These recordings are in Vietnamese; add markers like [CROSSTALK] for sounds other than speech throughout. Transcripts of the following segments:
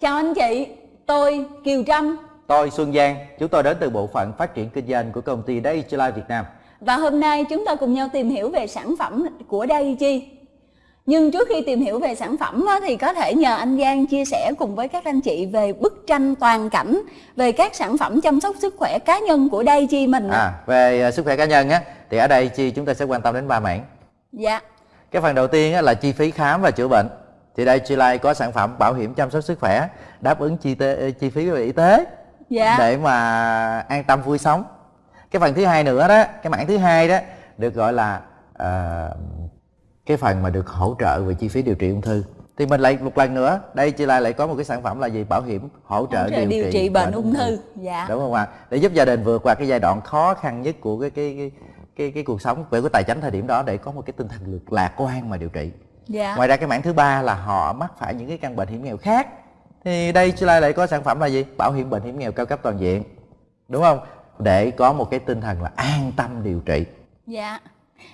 Chào anh chị, tôi Kiều Trâm Tôi Xuân Giang, chúng tôi đến từ bộ phận phát triển kinh doanh của công ty Daiichi Life Việt Nam Và hôm nay chúng ta cùng nhau tìm hiểu về sản phẩm của Daiichi nhưng trước khi tìm hiểu về sản phẩm thì có thể nhờ anh Giang chia sẻ cùng với các anh chị về bức tranh toàn cảnh về các sản phẩm chăm sóc sức khỏe cá nhân của Daiichi mình. À, về à, sức khỏe cá nhân á thì ở đây chi chúng ta sẽ quan tâm đến ba mảng. Dạ. Cái phần đầu tiên là chi phí khám và chữa bệnh. Thì đây Chi Life có sản phẩm bảo hiểm chăm sóc sức khỏe đáp ứng chi tế, chi phí về y tế dạ. để mà an tâm vui sống. Cái phần thứ hai nữa đó, cái mảng thứ hai đó được gọi là uh, cái phần mà được hỗ trợ về chi phí điều trị ung thư. Thì mình lại một lần nữa đây chị lại lại có một cái sản phẩm là gì? Bảo hiểm hỗ trợ, hỗ trợ điều, điều trị, trị bệnh ung thư. dạ. Đúng không ạ? Để giúp gia đình vượt qua cái giai đoạn khó khăn nhất của cái cái cái cái, cái cuộc sống về cái tài chính thời điểm đó để có một cái tinh thần lạc quan mà điều trị dạ. ngoài ra cái mảng thứ ba là họ mắc phải những cái căn bệnh hiểm nghèo khác thì đây chị lại lại có sản phẩm là gì bảo hiểm bệnh hiểm nghèo cao cấp toàn diện đúng không để có một cái tinh thần là an tâm điều trị dạ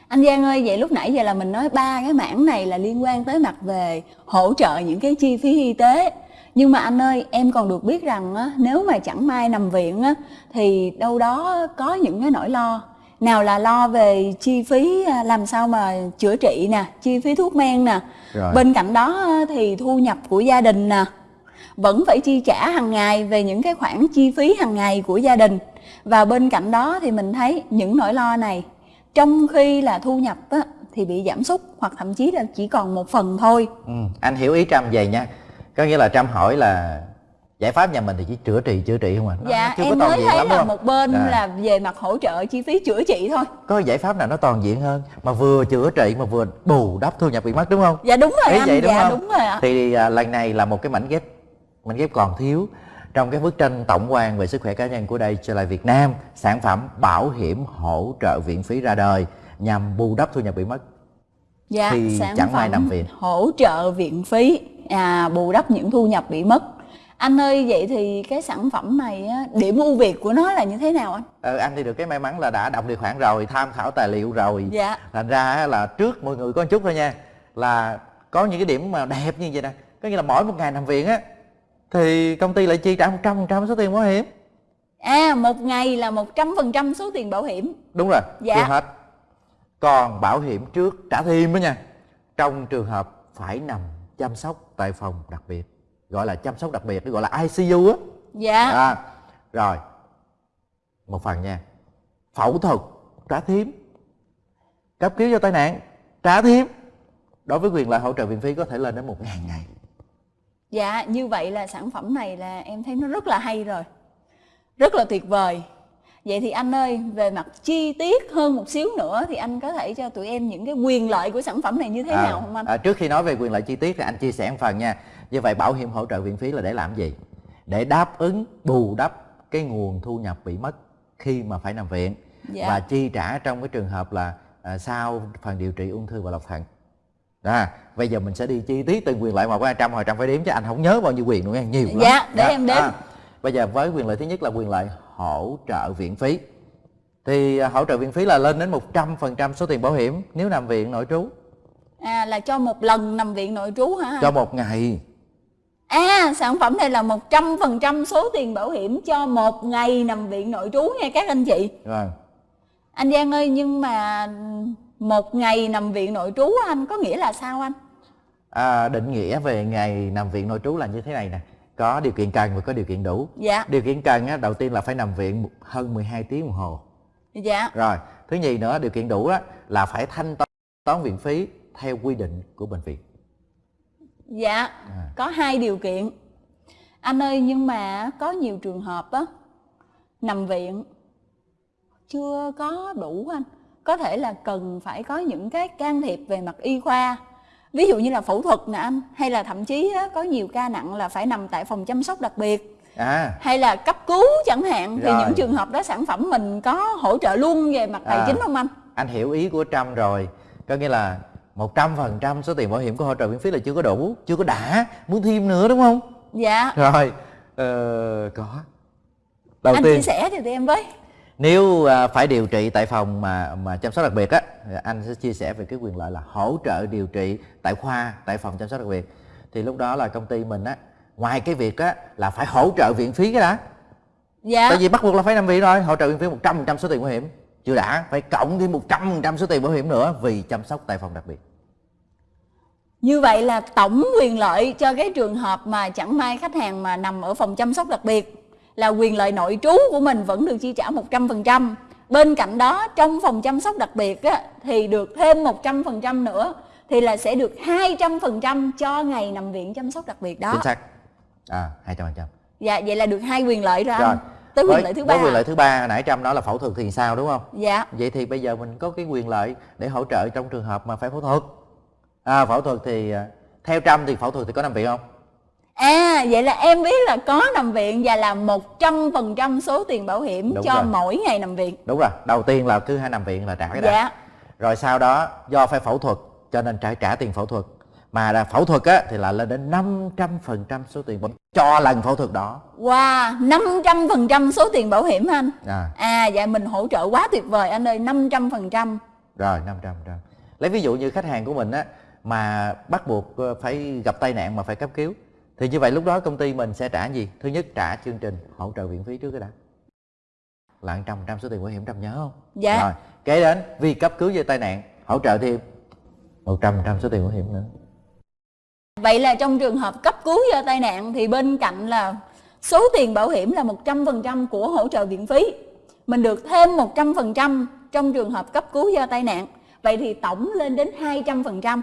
anh Giang ơi, vậy lúc nãy giờ là mình nói ba cái mảng này là liên quan tới mặt về hỗ trợ những cái chi phí y tế. Nhưng mà anh ơi, em còn được biết rằng á, nếu mà chẳng may nằm viện á, thì đâu đó có những cái nỗi lo. Nào là lo về chi phí à, làm sao mà chữa trị nè, chi phí thuốc men nè. Rồi. Bên cạnh đó thì thu nhập của gia đình nè. Vẫn phải chi trả hàng ngày về những cái khoản chi phí hàng ngày của gia đình. Và bên cạnh đó thì mình thấy những nỗi lo này trong khi là thu nhập á, thì bị giảm sút hoặc thậm chí là chỉ còn một phần thôi ừ, anh hiểu ý trâm vậy nha có nghĩa là trâm hỏi là giải pháp nhà mình thì chỉ chữa trị chữa trị không à. Nó, dạ chưa em có mới thấy lắm, là một bên à. là về mặt hỗ trợ chi phí chữa trị thôi. Có giải pháp nào nó toàn diện hơn mà vừa chữa trị mà vừa bù đắp thu nhập bị mất đúng không? Dạ đúng rồi Ý anh. vậy, đúng dạ không? đúng rồi ạ. Thì à, lần này là một cái mảnh ghép mảnh ghép còn thiếu trong cái bức tranh tổng quan về sức khỏe cá nhân của đây trở lại Việt Nam sản phẩm bảo hiểm hỗ trợ viện phí ra đời nhằm bù đắp thu nhập bị mất. Dạ, khi sản chẳng may nằm viện. hỗ trợ viện phí à, bù đắp những thu nhập bị mất anh ơi vậy thì cái sản phẩm này á, điểm ưu việt của nó là như thế nào anh? Ờ, anh thì được cái may mắn là đã đọc điều khoản rồi tham khảo tài liệu rồi dạ. thành ra là trước mọi người có một chút thôi nha là có những cái điểm mà đẹp như vậy nè có nghĩa là mỗi một ngày nằm viện á thì công ty lại chi trả 100% số tiền bảo hiểm à một ngày là 100% số tiền bảo hiểm đúng rồi dạ. chưa hết còn bảo hiểm trước trả thêm đó nha trong trường hợp phải nằm chăm sóc tại phòng đặc biệt gọi là chăm sóc đặc biệt gọi là ICU á. Dạ. À, rồi. Một phần nha. Phẫu thuật trả thêm cấp cứu do tai nạn trả thêm đối với quyền lợi hỗ trợ viện phí có thể lên đến một ngàn ngày. Dạ như vậy là sản phẩm này là em thấy nó rất là hay rồi. Rất là tuyệt vời. Vậy thì anh ơi về mặt chi tiết hơn một xíu nữa Thì anh có thể cho tụi em những cái quyền lợi của sản phẩm này như thế à, nào không anh? À, trước khi nói về quyền lợi chi tiết thì anh chia sẻ một phần nha Như vậy bảo hiểm hỗ trợ viện phí là để làm gì? Để đáp ứng bù đắp cái nguồn thu nhập bị mất khi mà phải nằm viện. Dạ. Và chi trả trong cái trường hợp là à, sau phần điều trị ung thư và lọc thận. Đó bây giờ mình sẽ đi chi tiết từng quyền lợi một hai trăm hồi trăm phải đếm chứ anh không nhớ bao nhiêu quyền nữa nha nhiều lắm. Dạ để đó. em đếm. à, bây giờ với quyền lợi thứ nhất là quyền lợi hỗ trợ viện phí. Thì à, hỗ trợ viện phí là lên đến 100% số tiền bảo hiểm nếu nằm viện nội trú. À là cho một lần nằm viện nội trú hả cho một ngày Sản phẩm này là 100% số tiền bảo hiểm cho một ngày nằm viện nội trú nha các anh chị. Rồi. Anh Giang ơi nhưng mà một ngày nằm viện nội trú anh có nghĩa là sao anh? À, định nghĩa về ngày nằm viện nội trú là như thế này nè. Có điều kiện cần và có điều kiện đủ. Dạ. Điều kiện cần á, đầu tiên là phải nằm viện hơn 12 tiếng đồng hồ. Dạ. Rồi thứ nhì nữa điều kiện đủ á, là phải thanh toán viện phí theo quy định của bệnh viện dạ à. có hai điều kiện anh ơi nhưng mà có nhiều trường hợp á nằm viện chưa có đủ anh có thể là cần phải có những cái can thiệp về mặt y khoa ví dụ như là phẫu thuật nè anh hay là thậm chí á, có nhiều ca nặng là phải nằm tại phòng chăm sóc đặc biệt à. hay là cấp cứu chẳng hạn Rồi. thì những trường hợp đó sản phẩm mình có hỗ trợ luôn về mặt tài à. chính không anh anh hiểu ý của trâm rồi có nghĩa là một trăm phần trăm số tiền bảo hiểm của hỗ trợ miễn phí là chưa có đủ chưa có đã. Muốn thêm nữa đúng không? Dạ. Rồi ờ, có. Đầu anh tiên chia sẻ thì em với. Nếu à, phải điều trị tại phòng mà mà chăm sóc đặc biệt á anh sẽ chia sẻ về cái quyền lợi là hỗ trợ điều trị tại khoa tại phòng chăm sóc đặc biệt. Thì lúc đó là công ty mình á ngoài cái việc á là phải hỗ trợ viện phí cái đã. Dạ. Tại vì bắt buộc là phải nằm viện rồi hỗ trợ viện phí một trăm phần trăm số tiền bảo hiểm chưa đã phải cộng thêm một trăm phần trăm số tiền bảo hiểm nữa vì chăm sóc tại phòng đặc biệt như vậy là tổng quyền lợi cho cái trường hợp mà chẳng may khách hàng mà nằm ở phòng chăm sóc đặc biệt là quyền lợi nội trú của mình vẫn được chi trả 100%. Bên cạnh đó trong phòng chăm sóc đặc biệt á, thì được thêm 100% nữa thì là sẽ được 200% cho ngày nằm viện chăm sóc đặc biệt đó. Chính xác. À, 200%. Dạ, vậy là được hai quyền lợi rồi, rồi. anh. Tới quyền lợi thứ ba. Quyền lợi thứ ba nãy Trâm nói là phẫu thuật thì sao đúng không? Dạ. Vậy thì bây giờ mình có cái quyền lợi để hỗ trợ trong trường hợp mà phải phẫu thuật. À, phẫu thuật thì à, theo Trâm thì phẫu thuật thì có nằm viện không? À vậy là em biết là có nằm viện và là 100% số tiền bảo hiểm Đúng cho rồi. mỗi ngày nằm viện. Đúng rồi, đầu tiên là cứ hai nằm viện là trả cái đã. Dạ. Rồi sau đó do phải phẫu thuật cho nên trả trả tiền phẫu thuật. Mà là phẫu thuật á thì là lên đến 500% số tiền bảo cho lần phẫu thuật đó. Wow, 500% số tiền bảo hiểm anh. À, À dạ mình hỗ trợ quá tuyệt vời anh ơi, 500%. rồi 500 trăm. Lấy ví dụ như khách hàng của mình á mà bắt buộc ờ, phải gặp tai nạn mà phải cấp cứu thì như vậy lúc đó công ty mình sẽ trả gì? Thứ nhất trả chương trình hỗ trợ viện phí trước cái đã. Là 100 trăm số tiền bảo hiểm trăm nhớ không? Dạ. Rồi, kế đến vì cấp cứu do tai nạn hỗ trợ thêm 100 trăm số tiền bảo hiểm nữa. Vậy là trong trường hợp cấp cứu do tai nạn thì bên cạnh là số tiền bảo hiểm là 100% của hỗ trợ viện phí. Mình được thêm 100% trong trường hợp cấp cứu do tai nạn. Vậy thì tổng lên đến 200%.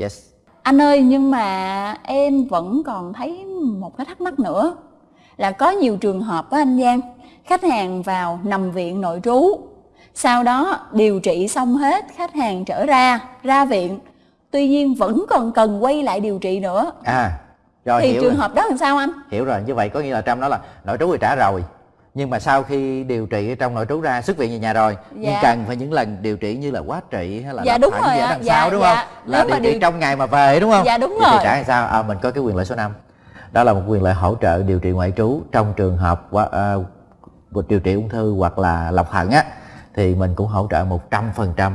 Yes. Anh ơi nhưng mà em vẫn còn thấy một cái thắc mắc nữa là có nhiều trường hợp á anh Giang khách hàng vào nằm viện nội trú sau đó điều trị xong hết khách hàng trở ra ra viện tuy nhiên vẫn còn cần quay lại điều trị nữa. À, rồi thì trường rồi. hợp đó làm sao anh? Hiểu rồi, như vậy có nghĩa là Trâm nói là nội trú thì trả rồi. Nhưng mà sau khi điều trị ở trong nội trú ra xuất viện về nhà rồi. Nhưng Dạ. cần phải những lần điều trị như là quá trị hay là Dạ, đúng rồi đằng Dạ, sau đúng dạ. không là Nếu điều mà trị điều- trong ngày mà về đúng không? Dạ, đúng Vậy thì rồi. trả sao? À, mình có cái quyền lợi số 5 đó là một quyền lợi hỗ trợ điều trị ngoại trú trong trường hợp qua- à, điều trị ung thư hoặc là lọc thận á thì mình cũng hỗ trợ 100%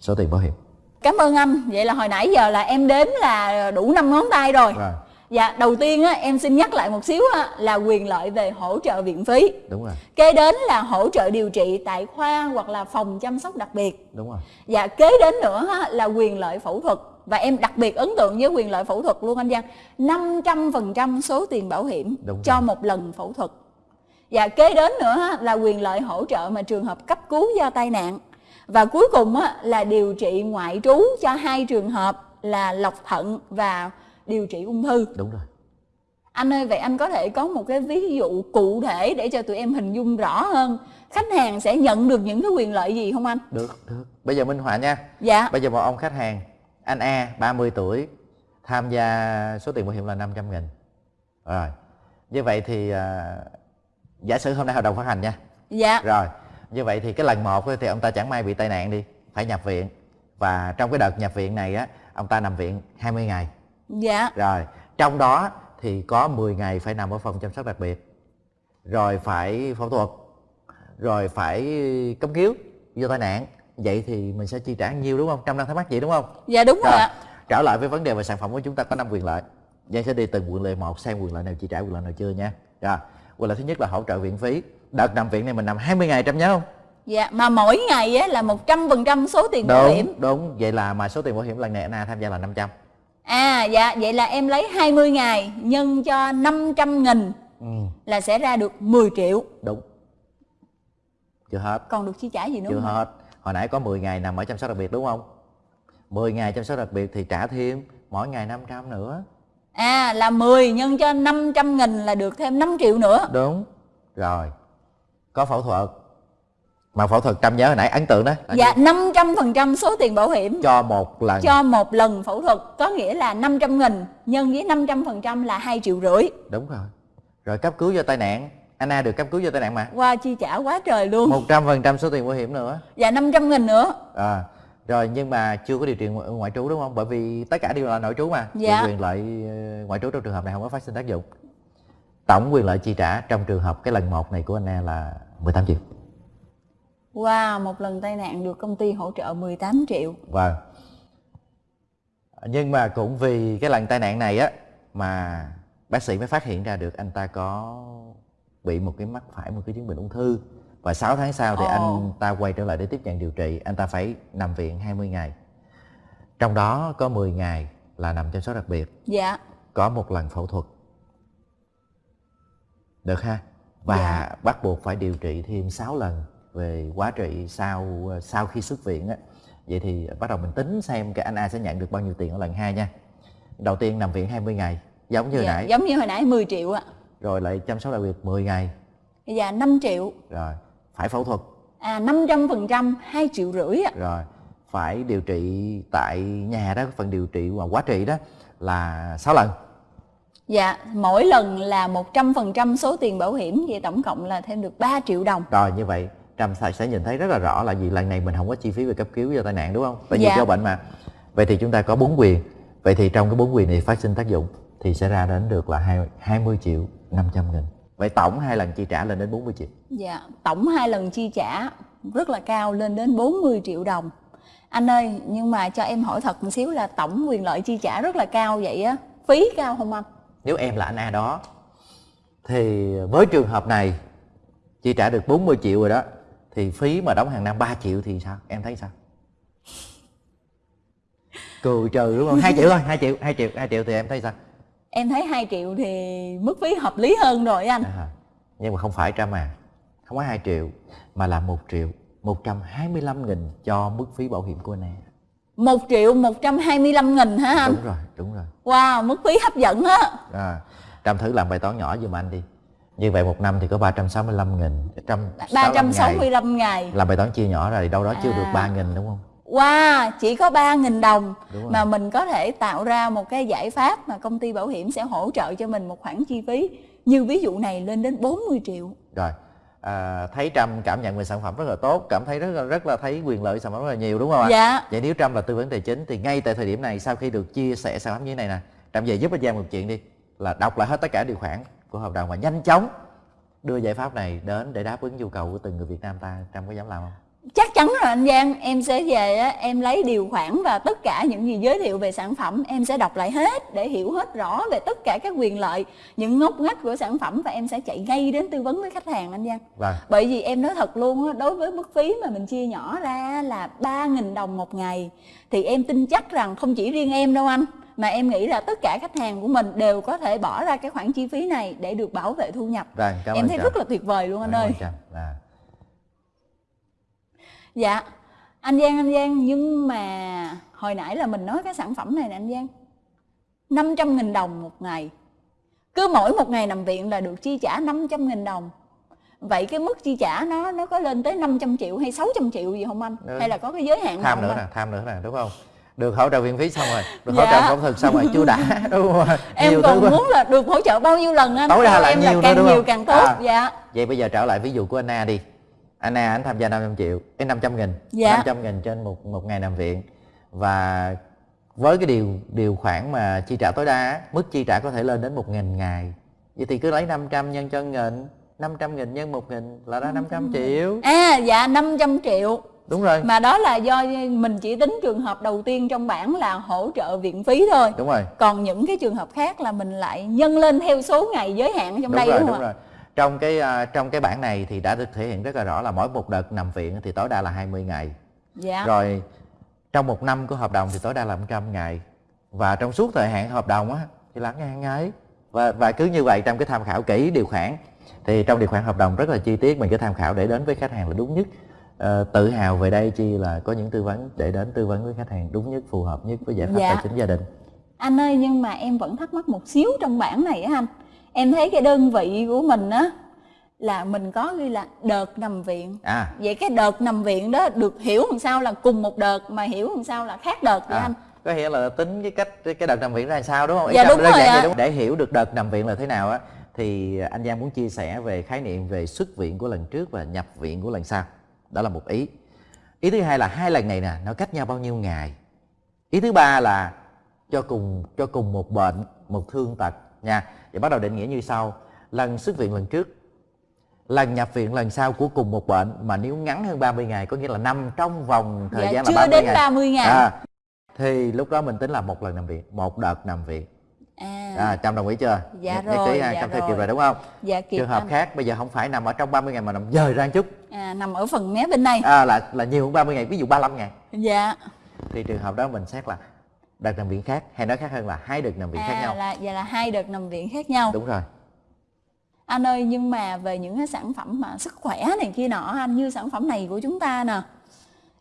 số tiền bảo hiểm cảm ơn anh. Vậy là hồi nãy giờ là em đếm là đủ năm ngón tay rồi. Rồi. Dạ đầu tiên á em xin nhắc lại một xíu á, là quyền lợi về hỗ trợ viện phí. Đúng rồi. Kế đến là hỗ trợ điều trị tại khoa hoặc là phòng chăm sóc đặc biệt. Đúng rồi. Và kế đến nữa á, là quyền lợi phẫu thuật. Và em đặc biệt ấn tượng với quyền lợi phẫu thuật luôn anh Giang. 500% số tiền bảo hiểm Đúng cho rồi. một lần phẫu thuật. Và kế đến nữa là quyền lợi hỗ trợ mà trường hợp cấp cứu do tai nạn và cuối cùng á, là điều trị ngoại trú cho hai trường hợp là lọc thận và điều trị ung thư. Đúng rồi. Anh ơi vậy anh có thể có một cái ví dụ cụ thể để cho tụi em hình dung rõ hơn. Khách hàng sẽ nhận được những cái quyền lợi gì không anh? Được được. Bây giờ minh họa nha. Dạ. Bây giờ một ông khách hàng anh A 30 tuổi tham gia số tiền bảo hiểm là 500 nghìn. Rồi. Như vậy thì à, giả sử hôm nay hợp đồng phát hành nha. Dạ. Rồi Như vậy thì cái lần một thì ông ta chẳng may bị tai nạn đi Phải nhập viện Và trong cái đợt nhập viện này á Ông ta nằm viện 20 ngày dạ Rồi Trong đó thì có 10 ngày phải nằm ở phòng chăm sóc đặc biệt Rồi phải phẫu thuật Rồi phải cấp cứu do tai nạn Vậy thì mình sẽ chi trả nhiêu đúng không? Trăm đang thắc mắc vậy đúng không? dạ đúng rồi Rồi, ạ trở lại với vấn đề về sản phẩm của chúng ta có 5 quyền lợi. Giang sẽ đi từng quyền lợi một xem quyền lợi nào chi trả quyền lợi nào chưa nha. Rồi, quyền lợi thứ nhất là hỗ trợ viện phí. Đợt nằm viện này mình nằm 20 ngày trăm nhớ không? dạ mà mỗi ngày á là 100% số tiền bảo hiểm Đúng, đúng. Vậy là mà số tiền bảo hiểm lần này Anna tham gia là 500. à dạ vậy là em lấy 20 ngày nhân cho 500 nghìn Ừ, là sẽ ra được 10 triệu đúng. Chưa hết, còn được chi trả gì nữa chưa anh? hết. Hồi nãy có 10 ngày nằm ở chăm sóc đặc biệt đúng không? 10 ngày chăm sóc đặc biệt thì trả thêm mỗi ngày 500 nữa. à là 10 nhân cho 500 nghìn là được thêm 5 triệu nữa Đúng. Rồi. Có phẫu thuật. Mà phẫu thuật trăm nhớ hồi nãy ấn tượng đó. dạ 500% số tiền bảo hiểm. Cho một lần. Cho một lần phẫu thuật có nghĩa là 500 nghìn nhân với 500% là 2 triệu rưỡi. Đúng rồi. Rồi cấp cứu do tai nạn. Anna được cấp cứu do tai nạn mà. Qua chi trả quá trời luôn. một trăm phần trăm số tiền bảo hiểm nữa. Và 500 nghìn nữa. À, rồi nhưng mà chưa có điều trị ngoại, trú đúng không? Bởi vì tất cả đều là nội trú mà. Dạ. Quyền lợi ờ, ngoại trú trong trường hợp này không có phát sinh tác dụng tổng quyền lợi chi trả trong trường hợp cái lần một này của Anna là 18 triệu. Wow, một lần tai nạn được công ty hỗ trợ 18 triệu. Vâng. Nhưng mà cũng vì cái lần tai nạn này á mà bác sĩ mới phát hiện ra được anh ta có bị một cái mắc phải một cái chứng bệnh ung thư. Và 6 tháng sau thì oh. anh ta quay trở lại để tiếp nhận điều trị anh ta phải nằm viện 20 ngày. Trong đó có 10 ngày là nằm chăm sóc đặc biệt. Dạ. Có một lần phẫu thuật được ha? Và dạ. bắt buộc phải điều trị thêm 6 lần về quá trị sau sau khi xuất viện á. Vậy thì bắt đầu mình tính xem cái anh A sẽ nhận được bao nhiêu tiền ở lần hai nha. Đầu tiên nằm viện 20 ngày giống như dạ, nãy. giống như hồi nãy 10 triệu ạ. Rồi lại chăm sóc đặc biệt 10 ngày. Dạ 5 triệu. Rồi phải phẫu thuật. À 500 phần trăm 2 triệu rưỡi ạ. Rồi phải điều trị tại nhà đó. Phần điều trị và quá trị đó là 6 lần Dạ, mỗi lần là 100% số tiền bảo hiểm Vậy tổng cộng là thêm được 3 triệu đồng. Rồi như vậy Trâm sẽ nhìn thấy rất là rõ là vì lần này mình không có chi phí về cấp cứu do tai nạn đúng không? Tại vì dạ. do bệnh mà. Vậy thì chúng ta có bốn quyền. Vậy thì trong cái bốn quyền này phát sinh tác dụng Thì sẽ ra đến được là 20 triệu 500 nghìn. Vậy tổng hai lần chi trả lên đến 40 triệu? Dạ, tổng hai lần chi trả rất là cao lên đến 40 triệu đồng. Anh ơi, nhưng mà cho em hỏi thật một xíu là tổng quyền lợi chi trả rất là cao vậy á? Phí cao không anh? Nếu em là anh A đó Thì với trường hợp này Chi trả được 40 triệu rồi đó Thì phí mà đóng hàng năm 3 triệu thì sao? Em thấy sao? Cười trừ đúng không? 2 triệu thôi, 2 triệu, 2 triệu, 2 triệu thì em thấy sao? Em thấy 2 triệu thì mức phí hợp lý hơn rồi anh à, Nhưng mà không phải trăm à Không có 2 triệu Mà là 1 triệu 125 nghìn cho mức phí bảo hiểm của anh em 1 triệu 125 nghìn hả anh? Đúng rồi, đúng rồi Wow, mức phí hấp dẫn á à, Trâm thử làm bài toán nhỏ giùm anh đi Như vậy một năm thì có 365 nghìn 365 ngày. ngày Làm bài toán chia nhỏ rồi đâu đó à. chưa được 3 nghìn đúng không? Wow, chỉ có 3.000 đồng mà mình có thể tạo ra một cái giải pháp mà công ty bảo hiểm sẽ hỗ trợ cho mình một khoản chi phí như ví dụ này lên đến 40 triệu. Rồi, à, thấy Trâm cảm nhận về sản phẩm rất là tốt, cảm thấy rất là rất là thấy quyền lợi sản phẩm rất là nhiều đúng không ạ? Dạ. Vậy nếu Trâm là tư vấn tài chính thì ngay tại thời điểm này sau khi được chia sẻ sản phẩm như thế này nè, Trâm về giúp anh Giang một chuyện đi là đọc lại hết tất cả điều khoản của hợp đồng và nhanh chóng đưa giải pháp này đến để đáp ứng nhu cầu của từng người Việt Nam ta, Trâm có dám làm không? Chắc chắn rồi anh Giang. Em sẽ về á em lấy điều khoản và tất cả những gì giới thiệu về sản phẩm em sẽ đọc lại hết để hiểu hết rõ về tất cả các quyền lợi những ngóc ngách của sản phẩm và em sẽ chạy ngay đến tư vấn với khách hàng anh Giang. Vâng. bởi vì em nói thật luôn á đối với mức phí mà mình chia nhỏ ra là 3.000 đồng một ngày thì em tin chắc rằng không chỉ riêng em đâu anh mà em nghĩ là tất cả khách hàng của mình đều có thể bỏ ra cái khoản chi phí này để được bảo vệ thu nhập. Vâng, em thấy rất là tuyệt vời luôn anh ơi. À. dạ anh Giang anh Giang nhưng mà hồi nãy là mình nói cái sản phẩm này nè anh Giang. 500 nghìn đồng một ngày. Cứ mỗi một ngày nằm viện là được chi trả 500 nghìn đồng. Vậy cái mức chi trả nó nó có lên tới 500 triệu hay 600 triệu gì không anh? Được. hay là có cái giới hạn tham nữa nè tham nữa nè đúng không? Được hỗ trợ viện phí xong rồi được dạ. hỗ trợ phẫu thuật xong rồi chưa đã [LAUGHS] đúng không em nhiều còn muốn là được hỗ trợ bao nhiêu lần anh? Tối đa là em nhiều là càng nhiều càng tốt à, dạ. Vậy bây giờ trở lại ví dụ của anh A đi anh A anh tham gia 500 triệu cái 500 nghìn. Dạ. 500 nghìn trên một một ngày nằm viện. Và với cái điều điều khoản mà chi trả tối đa mức chi trả có thể lên đến một nghìn ngày. Vậy thì cứ lấy 500 nhân cho nghìn 500 nghìn nhân một nghìn là ra 500 triệu. À dạ 500 triệu. Đúng rồi. Mà đó là do mình chỉ tính trường hợp đầu tiên trong bảng là hỗ trợ viện phí thôi. Đúng rồi. Còn những cái trường hợp khác là mình lại nhân lên theo số ngày giới hạn trong đúng đây rồi, đúng, đúng không rồi trong cái uh, trong cái bảng này thì đã được thể hiện rất là rõ là mỗi một đợt nằm viện thì tối đa là 20 ngày. Dạ. rồi trong một năm của hợp đồng thì tối đa là 100 ngày. Và trong suốt thời hạn hợp đồng á thì là ngàn ngày và và cứ như vậy trong cái tham khảo kỹ điều khoản thì trong điều khoản hợp đồng rất là chi tiết mình cứ tham khảo để đến với khách hàng là đúng nhất. À, tự hào về đây chi là có những tư vấn để đến tư vấn với khách hàng đúng nhất phù hợp nhất với giải pháp dạ. tài chính gia đình. Anh ơi nhưng mà em vẫn thắc mắc một xíu trong bảng này á anh em thấy cái đơn vị của mình á là mình có ghi là đợt nằm viện. À. Vậy cái đợt nằm viện đó được hiểu làm sao là cùng một đợt mà hiểu làm sao là khác đợt vậy à. anh? có nghĩa là tính cái cách cái đợt nằm viện ra làm sao đúng không? Dạ đúng rồi. Đúng. để hiểu được đợt nằm viện là thế nào á thì anh Giang muốn chia sẻ về khái niệm về xuất viện của lần trước và nhập viện của lần sau. Đó là một ý. Ý thứ hai là hai lần này nè nó cách nhau bao nhiêu ngày? Ý thứ ba là cho cùng cho cùng một bệnh một thương tật nha vậy bắt đầu định nghĩa như sau. Lần xuất viện lần trước. Lần nhập viện lần sau của cùng một bệnh mà nếu ngắn hơn 30 ngày có nghĩa là nằm trong vòng thời dạ, gian chưa là 30 đến ngày. 30 ngày. À, thì lúc đó mình tính là một lần nằm viện một đợt nằm viện. À. À trâm đồng ý chưa? Dạ nhất, rồi dạ trâm rồi. theo kịp rồi. đúng không? Dạ kịp trường hợp anh. khác bây giờ không phải nằm ở trong 30 ngày mà nằm dời ra chút. À, nằm ở phần mé bên này à, là là nhiều hơn 30 ngày ví dụ 35 ngày. Dạ. Thì trường hợp đó mình xét là đợt nằm viện khác hay nói khác hơn là hai đợt nằm viện khác à, nhau? là dạ là hai đợt nằm viện khác nhau. Đúng rồi. Anh ơi nhưng mà về những cái sản phẩm mà sức khỏe này kia nọ anh như sản phẩm này của chúng ta nè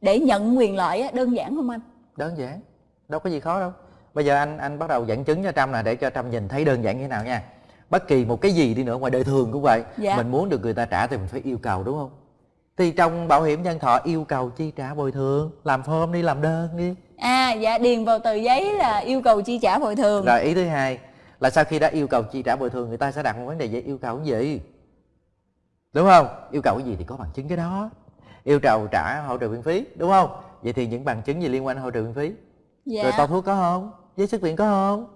để nhận quyền lợi á, đơn giản không anh? Đơn giản đâu có gì khó đâu. Bây giờ anh anh bắt đầu dẫn chứng cho trâm là để cho trâm nhìn thấy đơn giản như thế nào nha. Bất kỳ một cái gì đi nữa ngoài đời thường cũng vậy. Dạ. mình muốn được người ta trả thì mình phải yêu cầu đúng không? Thì trong bảo hiểm nhân thọ yêu cầu chi trả bồi thường làm form đi làm đơn đi à dạ điền vào tờ giấy là yêu cầu chi trả bồi thường. Rồi ý thứ hai là sau khi đã yêu cầu chi trả bồi thường người ta sẽ đặt một vấn đề về yêu cầu cái gì? Đúng không? Yêu cầu cái gì thì có bằng chứng cái đó. Yêu cầu trả hỗ trợ viện phí đúng không? Vậy thì những bằng chứng gì liên quan hỗ trợ viện phí? Dạ. Rồi toa thuốc có không? Giấy xuất viện có không?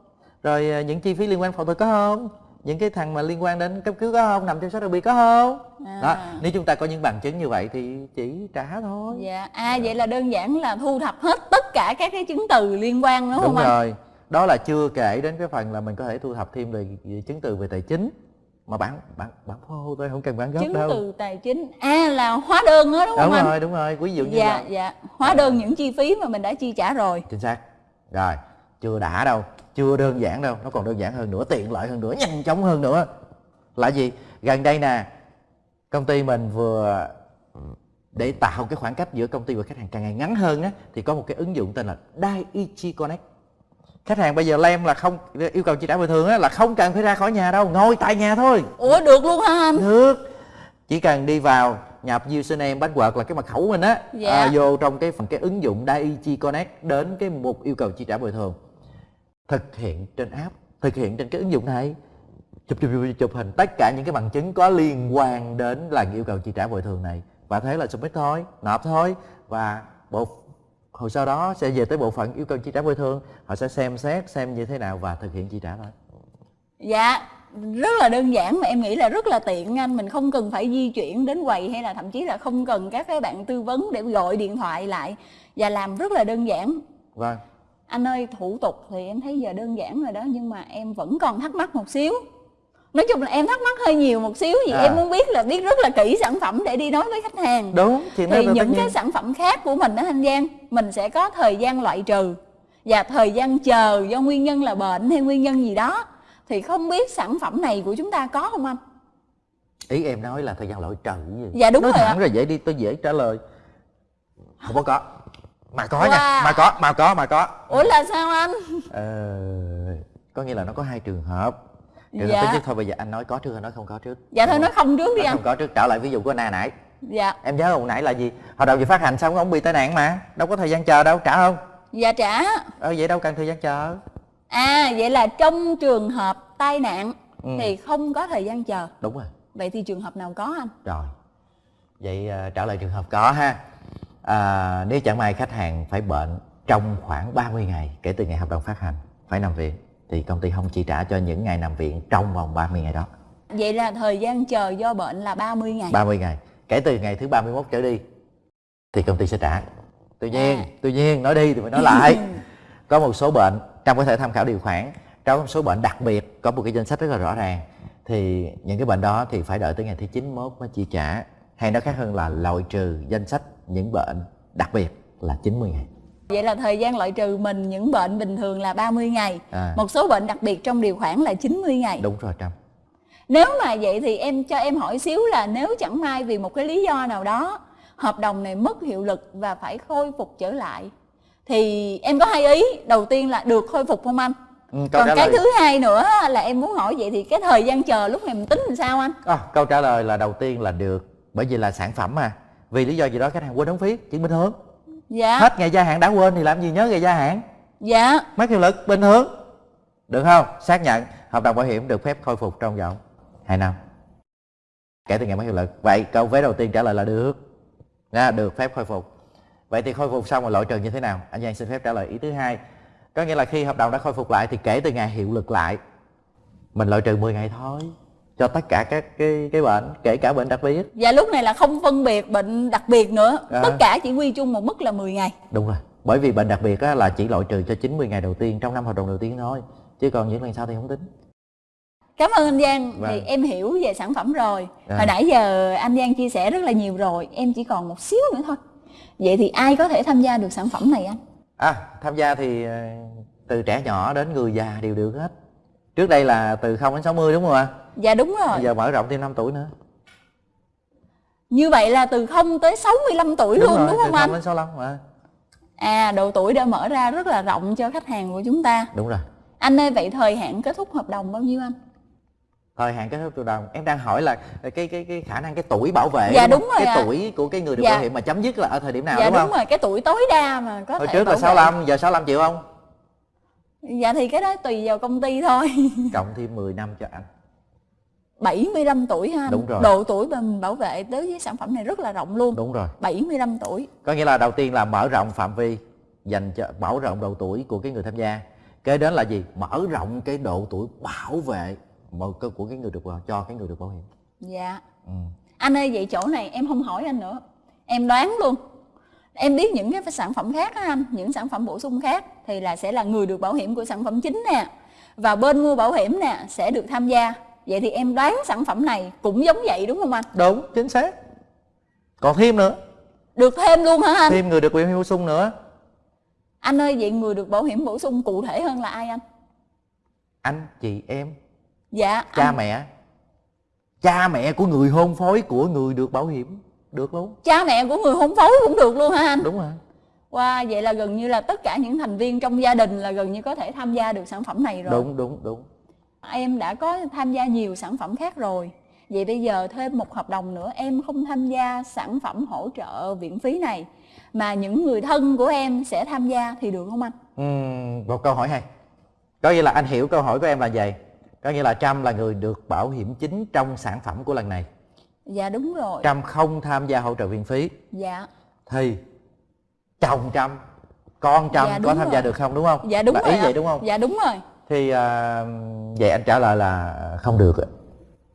Rồi à, những chi phí liên quan phẫu thuật có không những cái thằng mà liên quan đến cấp cứu có không? Nằm trong số đặc biệt có không? À. đó nếu chúng ta có những bằng chứng như vậy thì chỉ trả thôi. Dạ. À vậy là đơn giản là thu thập hết tất cả các cái chứng từ liên quan đúng, đúng không anh? rồi. Đó là chưa kể đến cái phần là mình có thể thu thập thêm về, về chứng từ về tài chính. Mà bản bản bản phô thôi không cần bản gốc chứng đâu. từ tài chính. À là hóa đơn đó đúng, đúng không anh? rồi đúng rồi. Ví dụ như dạ là dạ. Hóa đơn những chi phí mà mình đã chi trả rồi. Chính xác. Rồi chưa đã đâu chưa đơn giản đâu nó còn đơn giản hơn nữa tiện lợi hơn nữa nhanh chóng hơn nữa. Là gì? Gần đây nè công ty mình vừa để tạo cái khoảng cách giữa công ty và khách hàng càng ngày ngắn hơn á thì có một cái ứng dụng tên là Daiichi Connect. Khách hàng bây giờ lem là không yêu cầu chi trả bồi thường á là không cần phải ra khỏi nhà đâu ngồi tại nhà thôi. Ủa được luôn hả anh? Được. Chỉ cần đi vào nhập username password là cái mật khẩu mình á Dạ. à, vô trong cái phần cái ứng dụng Daiichi Connect đến cái mục yêu cầu chi trả bồi thường thực hiện trên app thực hiện trên cái ứng dụng này. Chụp chụp chụp, chụp hình tất cả những cái bằng chứng có liên quan đến là yêu cầu chi trả bồi thường này. Và thế là submit thôi nộp thôi. Và bộ hồ sơ đó sẽ về tới bộ phận yêu cầu chi trả bồi thường. Họ sẽ xem xét xem như thế nào và thực hiện chi trả thôi. Dạ rất là đơn giản mà em nghĩ là rất là tiện anh mình không cần phải di chuyển đến quầy hay là thậm chí là không cần các cái bạn tư vấn để gọi điện thoại lại và làm rất là đơn giản. Vâng anh ơi thủ tục thì em thấy giờ đơn giản rồi đó nhưng mà em vẫn còn thắc mắc một xíu. Nói chung là em thắc mắc hơi nhiều một xíu vì À. em muốn biết là biết rất là kỹ sản phẩm để đi nói với khách hàng. Đúng thì tất những cái sản phẩm khác của mình đó thanh giang mình sẽ có thời gian loại trừ và thời gian chờ do nguyên nhân là bệnh hay nguyên nhân gì đó. Thì không biết sản phẩm này của chúng ta có không anh? Ý em nói là thời gian loại trừ gì? Dạ, đúng nói rồi thẳng ạ. rồi vậy đi tôi dễ trả lời. Không có có mà có Wow. nha mà có mà có mà có. Ủa là sao anh? Ờ, có nghĩa là nó có hai trường hợp. Trường Dạ. hợp thứ nhất thôi bây giờ anh nói có trước hay nói không có trước? Dạ thôi nói không trước đi Nói anh. không có trước trả lại ví dụ của na nãy. Dạ. Em nhớ hồi nãy là gì? Hồi đầu vừa phát hành xong ông bị tai nạn mà. Đâu có thời gian chờ đâu trả không? Dạ trả. Ờ vậy đâu cần thời gian chờ. À vậy là trong trường hợp tai nạn Ừ. thì không có thời gian chờ. Đúng rồi. Vậy thì trường hợp nào có anh? Rồi. Vậy à, trả lời trường hợp có ha à, Nếu chẳng may khách hàng phải bệnh trong khoảng 30 ngày kể từ ngày hợp đồng phát hành phải nằm viện thì công ty không chi trả cho những ngày nằm viện trong vòng 30 ngày đó. Vậy là thời gian chờ do bệnh là 30 ngày. 30 ngày. Kể từ ngày thứ 31 trở đi thì công ty sẽ trả. Tuy nhiên À. tuy nhiên nói đi thì phải nói lại. [LAUGHS] Có một số bệnh trong có thể tham khảo điều khoản trong một số bệnh đặc biệt có một cái danh sách rất là rõ ràng thì những cái bệnh đó thì phải đợi tới ngày thứ 91 mới chi trả hay nói khác hơn là loại trừ danh sách những bệnh đặc biệt là 90 ngày Vậy là thời gian loại trừ mình những bệnh bình thường là 30 ngày À. Một số bệnh đặc biệt trong điều khoản là 90 ngày đúng rồi trâm Nếu mà vậy thì em cho em hỏi xíu là nếu chẳng may vì một cái lý do nào đó Hợp đồng này mất hiệu lực và phải khôi phục trở lại Thì em có hai ý Đầu tiên là được khôi phục không anh? ừ, câu Còn cái lời thứ hai nữa là em muốn hỏi vậy thì cái thời gian chờ lúc này mình tính làm sao anh? À, câu trả lời là đầu tiên là được bởi vì là sản phẩm mà. Vì lý do gì đó khách hàng quên đóng phí chuyện bình thường Dạ. Hết ngày gia hạn đã quên thì làm gì nhớ ngày gia hạn? Dạ. Mất hiệu lực bình thường. Được không? Xác nhận. Hợp đồng bảo hiểm được phép khôi phục trong vòng 2 năm. Kể từ ngày mất hiệu lực. Vậy câu vé đầu tiên trả lời là được. Nha, được phép khôi phục. Vậy thì khôi phục xong rồi loại trừ như thế nào? Anh Giang xin phép trả lời ý thứ hai. Có nghĩa là khi hợp đồng đã khôi phục lại thì kể từ ngày hiệu lực lại mình loại trừ 10 ngày thôi cho tất cả các cái cái bệnh kể cả bệnh đặc biệt. Và lúc này là không phân biệt bệnh đặc biệt nữa. À. Tất cả chỉ quy chung một mức là 10 ngày. Đúng rồi. Bởi vì bệnh đặc biệt á, là chỉ loại trừ cho 90 ngày đầu tiên trong năm hợp đồng đầu tiên thôi. Chứ còn những lần sau thì không tính. Cảm ơn anh Giang. Vâng. thì em hiểu về sản phẩm rồi. À. hồi nãy giờ anh Giang chia sẻ rất là nhiều rồi. Em chỉ còn một xíu nữa thôi. Vậy thì ai có thể tham gia được sản phẩm này anh? À tham gia thì ờ, từ trẻ nhỏ đến người già đều được hết trước đây là từ 0 đến 60 đúng không ạ? Dạ đúng rồi. Bây giờ mở rộng thêm 5 tuổi nữa. Như vậy là từ 0 tới 65 tuổi đúng luôn rồi, đúng không từ 0 anh? đến 65 mà. À độ tuổi đã mở ra rất là rộng cho khách hàng của chúng ta. Đúng rồi. Anh ơi vậy thời hạn kết thúc hợp đồng bao nhiêu anh? Thời hạn kết thúc hợp đồng em đang hỏi là cái cái cái khả năng cái tuổi bảo vệ dạ đúng, đúng rồi cái à. tuổi của cái người được dạ. bảo hiểm mà chấm dứt là ở thời điểm nào dạ đúng, đúng không? rồi cái tuổi tối đa mà có hồi trước là 65 vệ. giờ 65 triệu không dạ thì cái đó tùy vào công ty thôi. [LAUGHS] Cộng thêm 10 năm cho anh. 75 tuổi ha Đúng rồi. Độ tuổi mình bảo vệ đối với sản phẩm này rất là rộng luôn. Đúng rồi. 75 tuổi. Có nghĩa là đầu tiên là mở rộng phạm vi Dành cho mở rộng độ tuổi của cái người tham gia. Kế đến là gì? Mở rộng cái độ tuổi bảo vệ của cái người được cho cái người được bảo hiểm. Dạ. Ừ. Anh ơi vậy chỗ này em không hỏi anh nữa. Em đoán luôn Em biết những cái sản phẩm khác á anh Những sản phẩm bổ sung khác Thì là sẽ là người được bảo hiểm của sản phẩm chính nè. Và bên mua bảo hiểm nè Sẽ được tham gia. Vậy thì em đoán sản phẩm này cũng giống vậy đúng không anh? Đúng, chính xác. Còn thêm nữa. Được thêm luôn hả anh? Thêm người được bảo hiểm bổ sung nữa. Anh ơi, vậy người được bảo hiểm bổ sung cụ thể hơn là ai anh? Anh, chị, em. Dạ Cha anh... mẹ. Cha mẹ của người hôn phối của người được bảo hiểm Được luôn. Cha mẹ của người hôn phối cũng được luôn hả anh? Đúng rồi. Wow, vậy là gần như là tất cả những thành viên trong gia đình là gần như có thể tham gia được sản phẩm này rồi. Đúng, đúng, đúng. Em đã có tham gia nhiều sản phẩm khác rồi. Vậy bây giờ thêm một hợp đồng nữa em không tham gia sản phẩm hỗ trợ viện phí này mà những người thân của em sẽ tham gia thì được không anh? Ừ, một câu hỏi hay. Có nghĩa là anh hiểu câu hỏi của em là gì có nghĩa là trâm là người được bảo hiểm chính trong sản phẩm của lần này dạ đúng rồi. Trâm không tham gia hỗ trợ viện phí. Dạ. Thì chồng trâm con trâm dạ, có tham rồi. gia được không đúng không? Dạ đúng là rồi ý ạ. vậy đúng không? Dạ đúng rồi. Thì uh, vậy anh trả lời là không được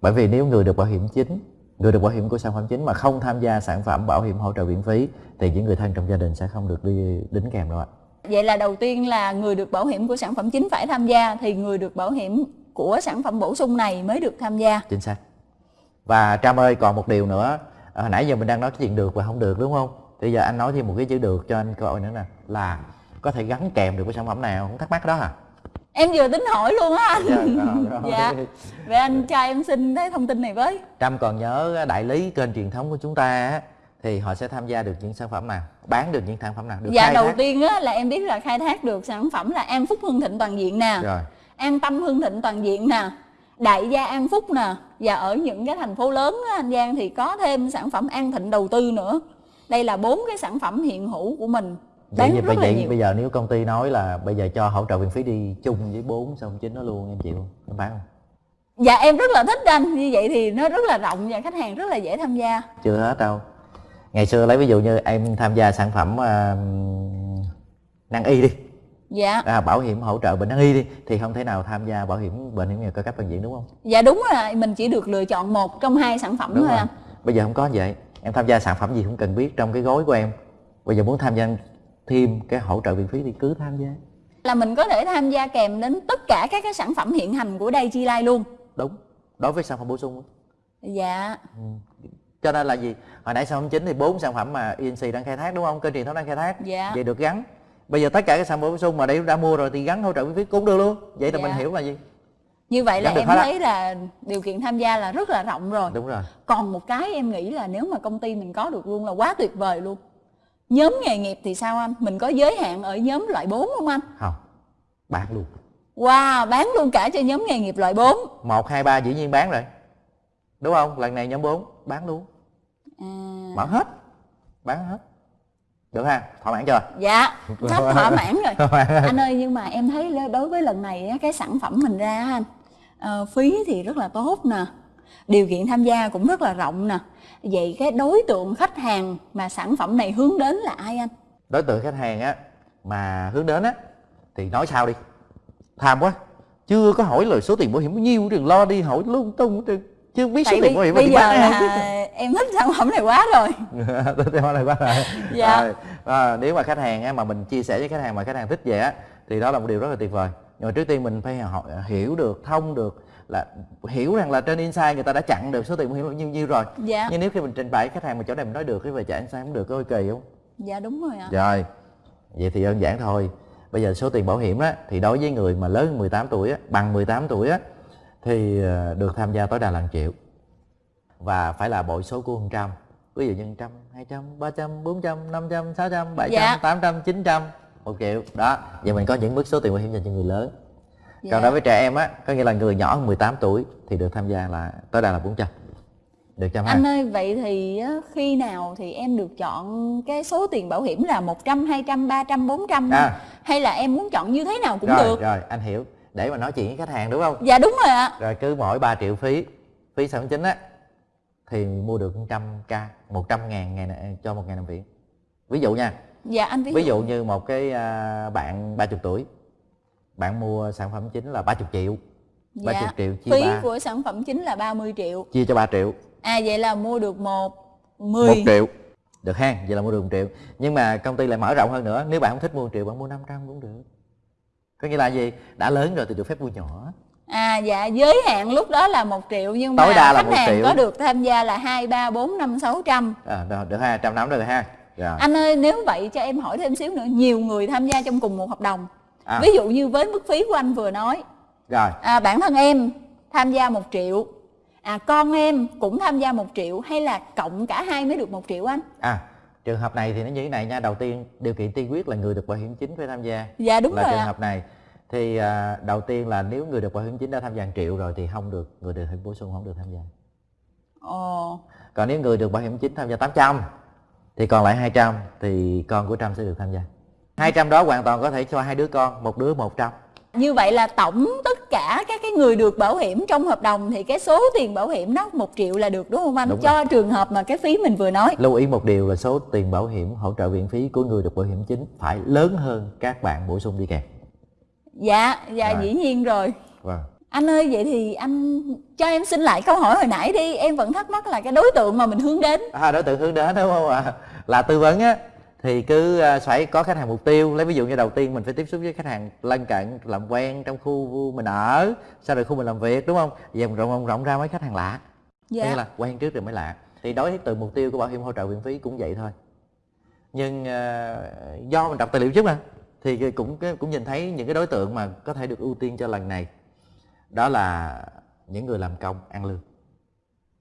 bởi vì nếu người được bảo hiểm chính người được bảo hiểm của sản phẩm chính mà không tham gia sản phẩm bảo hiểm hỗ trợ viện phí thì những người thân trong gia đình sẽ không được đi đính kèm đâu ạ. Vậy là đầu tiên là người được bảo hiểm của sản phẩm chính phải tham gia thì người được bảo hiểm của sản phẩm bổ sung này mới được tham gia. Chính xác và trâm ơi còn một điều nữa. À, nãy giờ mình đang nói cái chuyện được và không được đúng không? Bây giờ anh nói thêm một cái chữ được cho anh câu nữa nè. Là có thể gắn kèm được với sản phẩm nào không? Thắc mắc đó à em vừa tính hỏi luôn á anh. Dạ, rồi, dạ. Vậy anh cho em xin cái thông tin này với. Trâm còn nhớ đại lý kênh truyền thống của chúng ta thì họ sẽ tham gia được những sản phẩm nào? Bán được những sản phẩm nào? Được dạ đầu thác. tiên á là em biết là khai thác được sản phẩm là an phúc hưng thịnh toàn diện nè. Rồi. An tâm hưng thịnh toàn diện nè. Đại gia an phúc nè và ở những cái thành phố lớn á, anh giang thì có thêm sản phẩm an thịnh đầu tư nữa. Đây là bốn cái sản phẩm hiện hữu của mình. Bán vậy, là nhiều. bây giờ nếu công ty nói là bây giờ cho hỗ trợ viện phí đi chung với bốn xong chính nó luôn em chịu không? Em bán không? Dạ em rất là thích anh. Như vậy thì nó rất là rộng và khách hàng rất là dễ tham gia. Chưa hết đâu. Ngày xưa lấy ví dụ như em tham gia sản phẩm uh, năng y đi dạ. À, bảo hiểm hỗ trợ bệnh năng y đi thì không thể nào tham gia bảo hiểm bệnh hiểm nghèo cao cấp toàn diện đúng không? Dạ đúng rồi mình chỉ được lựa chọn một trong hai sản phẩm đúng thôi rồi. anh bây giờ không có vậy. Em tham gia sản phẩm gì cũng cần biết trong cái gói của em. Bây giờ muốn tham gia thêm cái hỗ trợ viện phí thì cứ tham gia. Là mình có thể tham gia kèm đến tất cả các cái sản phẩm hiện hành của đây chi lai luôn. Đúng. Đối với sản phẩm bổ sung dạ. Ừ. cho nên là gì? Hồi nãy sản phẩm chính thì bốn sản phẩm mà ENC đang khai thác đúng không? Kênh truyền thống đang khai thác. Dạ. Vậy được gắn bây giờ tất cả các sản phẩm bổ sung mà đây đã mua rồi thì gắn hỗ trợ viện phí cũng được luôn. Vậy là dạ. mình hiểu là gì? Như vậy là em thấy là điều kiện tham gia là rất là rộng rồi. Đúng rồi. Còn một cái em nghĩ là nếu mà công ty mình có được luôn là quá tuyệt vời luôn. Nhóm nghề nghiệp thì sao anh? Mình có giới hạn ở nhóm loại 4 không anh? Không. Bán luôn. Wow bán luôn cả cho nhóm nghề nghiệp loại 4 một hai ba dĩ nhiên bán rồi. Đúng không? Lần này nhóm 4 bán luôn. À... mở hết. Bán hết được ha? Thỏa mãn chưa? Dạ [LAUGHS] rất thỏa mãn rồi. Anh ơi nhưng mà em thấy đối với lần này cái sản phẩm mình ra anh uh, phí thì rất là tốt nè. Điều kiện tham gia cũng rất là rộng nè. Vậy cái đối tượng khách hàng mà sản phẩm này hướng đến là ai anh? Đối tượng khách hàng á mà hướng đến á thì nói sao đi. Tham quá. Chưa có hỏi lời số tiền bảo hiểm bao nhiêu đừng lo đi hỏi lung tung chưa biết Tại số tiền bảo hiểm bây giờ là em thích sản phẩm này quá rồi. [LAUGHS] Thích sản phẩm này quá rồi. Dạ. à, à, nếu mà khách hàng mà mình chia sẻ với khách hàng mà khách hàng thích về á thì đó là một điều rất là tuyệt vời. Nhưng mà trước tiên mình phải hiểu được thông được là hiểu rằng là trên insight người ta đã chặn được số tiền bảo hiểm nhiêu nhiêu rồi. Dạ. nhưng nếu khi mình trình bày khách hàng mà chỗ này mình nói được cái về trả insight không được có kỳ không? Dạ đúng rồi ạ. Rồi vậy thì đơn giản thôi. Bây giờ số tiền bảo hiểm á thì đối với người mà lớn hơn 18 tuổi á bằng 18 tuổi á thì ờ, được tham gia tối đa là 1 triệu. Và phải là bội số của 100 ví dụ như trăm hai trăm ba trăm bốn trăm năm trăm sáu trăm bảy trăm tám trăm chín trăm một triệu. Đó vậy mình có những mức số tiền bảo hiểm dành cho người lớn. Dạ. còn đối với trẻ em á có nghĩa là người nhỏ hơn 18 tuổi thì được tham gia là tối đa là 400 được trăm anh ơi vậy thì khi nào thì em được chọn cái số tiền bảo hiểm là 100, 200, 300, 400 à. hay là em muốn chọn như thế nào cũng rồi, được? rồi anh hiểu để mà nói chuyện với khách hàng đúng không? Dạ đúng rồi ạ. Rồi cứ mỗi 3 triệu phí phí sản chính á thì mua được 100 k 100 ngàn ngày cho một ngày nằm viện ví dụ nha. Dạ anh ví, ví dụ. như một cái à, bạn 30 tuổi bạn mua sản phẩm chính là 30 triệu dạ. 30 triệu chia phí 3. của sản phẩm chính là 30 triệu. Chia cho 3 triệu. À vậy là mua được một 10 1 triệu. Được ha vậy là mua được 1 triệu. Nhưng mà công ty lại mở rộng hơn nữa. Nếu bạn không thích mua 1 triệu bạn mua 500 cũng được có nghĩa là gì đã lớn rồi thì được phép mua nhỏ À dạ giới hạn lúc đó là một triệu nhưng mà đa là khách hàng triệu. có được tham gia là hai ba bốn năm sáu trăm À được, được ha, trăm năm được ha. Rồi. Anh ơi nếu vậy cho em hỏi thêm xíu nữa nhiều người tham gia trong cùng một hợp đồng. À. Ví dụ như với mức phí của anh vừa nói. Rồi. À, bản thân em tham gia một triệu. À con em cũng tham gia một triệu hay là cộng cả hai mới được một triệu anh? À trường hợp này thì nó như thế này nha. Đầu tiên điều kiện tiên quyết là người được bảo hiểm chính phải tham gia. Dạ đúng là rồi trường hợp này thì à, đầu tiên là nếu người được bảo hiểm chính đã tham gia 1 triệu rồi thì không được người được bổ sung không được tham gia. Ồ. Còn nếu người được bảo hiểm chính tham gia 800 thì còn lại 200 thì con của Trâm sẽ được tham gia. 200 đó hoàn toàn có thể cho hai đứa con một đứa 100 như vậy là tổng tất cả các cái người được bảo hiểm trong hợp đồng thì cái số tiền bảo hiểm đó một triệu là được đúng không anh? Đúng Cho rồi. trường hợp mà cái phí mình vừa nói. Lưu ý một điều là số tiền bảo hiểm hỗ trợ viện phí của người được bảo hiểm chính phải lớn hơn các bạn bổ sung đi kèm. Dạ, dạ rồi. dĩ nhiên rồi. Vâng. Anh ơi vậy thì anh cho em xin lại câu hỏi hồi nãy đi, em vẫn thắc mắc là cái đối tượng mà mình hướng đến. À đối tượng hướng đến đúng không ạ? À? Là tư vấn á thì cứ à, phải có khách hàng mục tiêu. Lấy ví dụ như đầu tiên mình phải tiếp xúc với khách hàng lân cận làm quen trong khu mình ở sau rồi khu mình làm việc đúng không? Giờ mình rộng rộng ra mấy khách hàng lạ. Dạ. nghĩa là quen trước rồi mới lạ. Thì đối với từ mục tiêu của bảo hiểm hỗ trợ viện phí cũng vậy thôi. Nhưng uh, do mình đọc tài liệu trước mà thì cũng cũng nhìn thấy những cái đối tượng mà có thể được ưu tiên cho lần này. Đó là những người làm công ăn lương.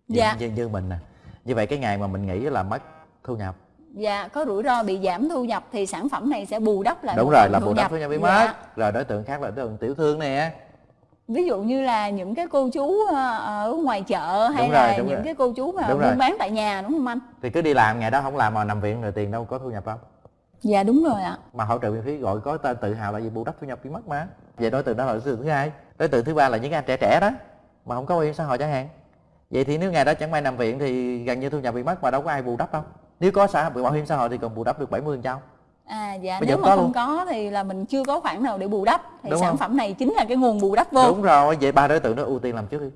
Dạ. như, như mình nè. Như vậy cái ngày mà mình nghĩ là mất thu nhập dạ có rủi ro bị giảm thu nhập thì sản phẩm này sẽ bù đắp lại đúng rồi là bù đắp thu nhập bị dạ. mất rồi đối tượng khác là đối tượng tiểu thương nè ví dụ như là những cái cô chú ờ, ở ngoài chợ hay đúng là rồi, những rồi. cái cô chú mà đúng buôn bán tại nhà đúng không anh? Thì cứ đi làm ngày đó không làm mà nằm viện rồi tiền đâu có thu nhập không? Dạ đúng rồi ạ. Mà hỗ trợ viện phí gọi có tên tự hào là gì? Bù đắp thu nhập bị mất mà. Vậy đối tượng đó là đối tượng thứ hai. Đối tượng thứ ba là những anh trẻ trẻ đó mà không có bảo hiểm xã hội chẳng hạn. Vậy thì nếu ngày đó chẳng may nằm viện thì gần như thu nhập bị mất mà đâu có ai bù đắp đâu nếu có xã bảo hiểm xã hội thì còn bù đắp được 70 phần trăm À dạ Bây nếu mà không luôn. có thì là mình chưa có khoản nào để bù đắp thì Đúng sản không? phẩm này chính là cái nguồn bù đắp vô. Đúng rồi, vậy ba đối tượng đó ưu tiên làm trước đi.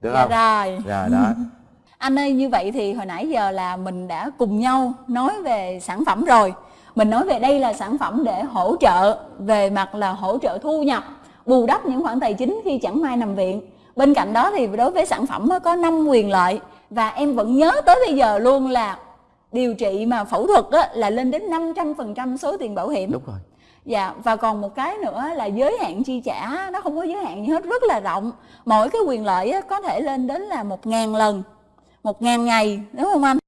Được dạ không? Rồi. Rồi đó. [LAUGHS] Anh ơi như vậy thì hồi nãy giờ là mình đã cùng nhau nói về sản phẩm rồi. Mình nói về đây là sản phẩm để hỗ trợ về mặt là hỗ trợ thu nhập, bù đắp những khoản tài chính khi chẳng may nằm viện. Bên cạnh đó thì đối với sản phẩm có 5 quyền lợi và em vẫn nhớ tới bây giờ luôn là điều trị mà phẫu thuật á, là lên đến 500% số tiền bảo hiểm. Đúng rồi. Dạ và còn một cái nữa là giới hạn chi trả nó không có giới hạn gì hết rất là rộng. Mỗi cái quyền lợi á, có thể lên đến là một ngàn lần một ngàn ngày đúng không anh?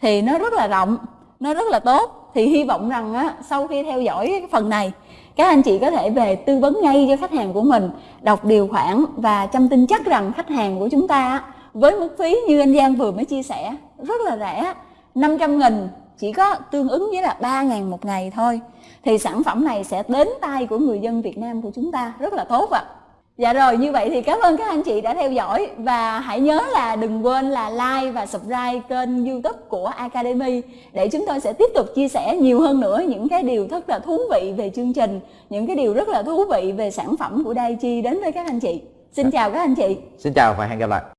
Thì nó rất là rộng nó rất là tốt. Thì hy vọng rằng á, sau khi theo dõi cái phần này các anh chị có thể về tư vấn ngay cho khách hàng của mình đọc điều khoản và chăm tin chắc rằng khách hàng của chúng ta với mức phí như anh Giang vừa mới chia sẻ rất là rẻ 500 nghìn chỉ có tương ứng với là 3 ngàn một ngày thôi thì sản phẩm này sẽ đến tay của người dân Việt Nam của chúng ta rất là tốt ạ. À. Dạ rồi như vậy thì cảm ơn các anh chị đã theo dõi và hãy nhớ là đừng quên là like và subscribe kênh youtube của Academy để chúng tôi sẽ tiếp tục chia sẻ nhiều hơn nữa những cái điều rất là thú vị về chương trình, những cái điều rất là thú vị về sản phẩm của Daichi đến với các anh chị. Xin chào các anh chị. Xin chào và hẹn gặp lại.